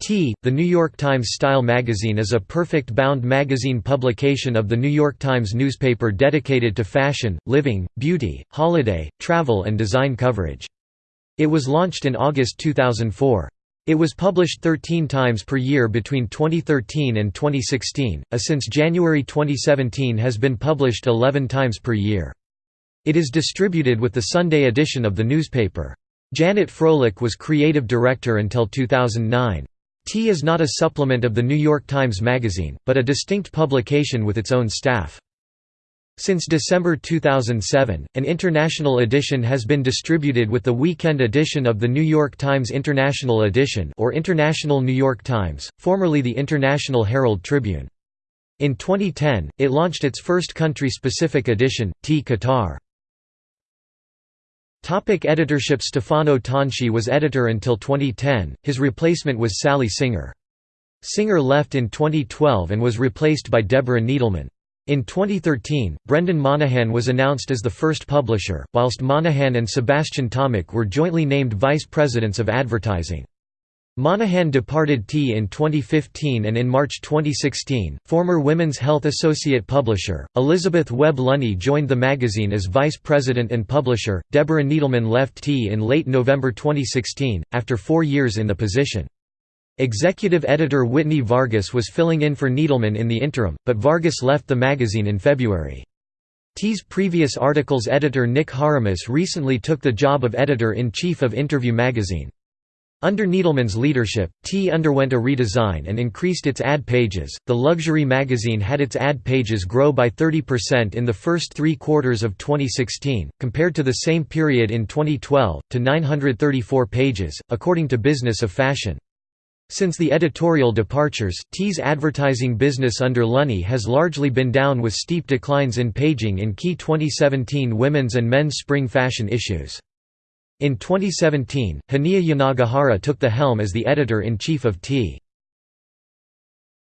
T. The New York Times Style magazine is a perfect bound magazine publication of the New York Times newspaper dedicated to fashion, living, beauty, holiday, travel and design coverage. It was launched in August 2004. It was published 13 times per year between 2013 and 2016, a since January 2017 has been published 11 times per year. It is distributed with the Sunday edition of the newspaper. Janet Froelich was creative director until 2009. T is not a supplement of the New York Times Magazine, but a distinct publication with its own staff. Since December 2007, an international edition has been distributed with the weekend edition of the New York Times International Edition or International New York Times, formerly the International Herald Tribune. In 2010, it launched its first country-specific edition, T Qatar. Topic editorship Stefano Tonchi was editor until 2010, his replacement was Sally Singer. Singer left in 2012 and was replaced by Deborah Needleman. In 2013, Brendan Monahan was announced as the first publisher, whilst Monahan and Sebastian Tomich were jointly named vice presidents of advertising. Monahan departed T in 2015 and in March 2016, former Women's Health Associate Publisher, Elizabeth Webb Lunny joined the magazine as Vice President and Publisher. Deborah Needleman left T in late November 2016, after four years in the position. Executive editor Whitney Vargas was filling in for Needleman in the interim, but Vargas left the magazine in February. T's previous articles editor Nick Haramis recently took the job of editor-in-chief of Interview magazine. Under Needleman's leadership, T underwent a redesign and increased its ad pages. The luxury magazine had its ad pages grow by 30% in the first three quarters of 2016, compared to the same period in 2012, to 934 pages, according to Business of Fashion. Since the editorial departures, T's advertising business under Lunny has largely been down with steep declines in paging in key 2017 women's and men's spring fashion issues. In 2017, Hanya Yanagihara took the helm as the editor-in-chief of T.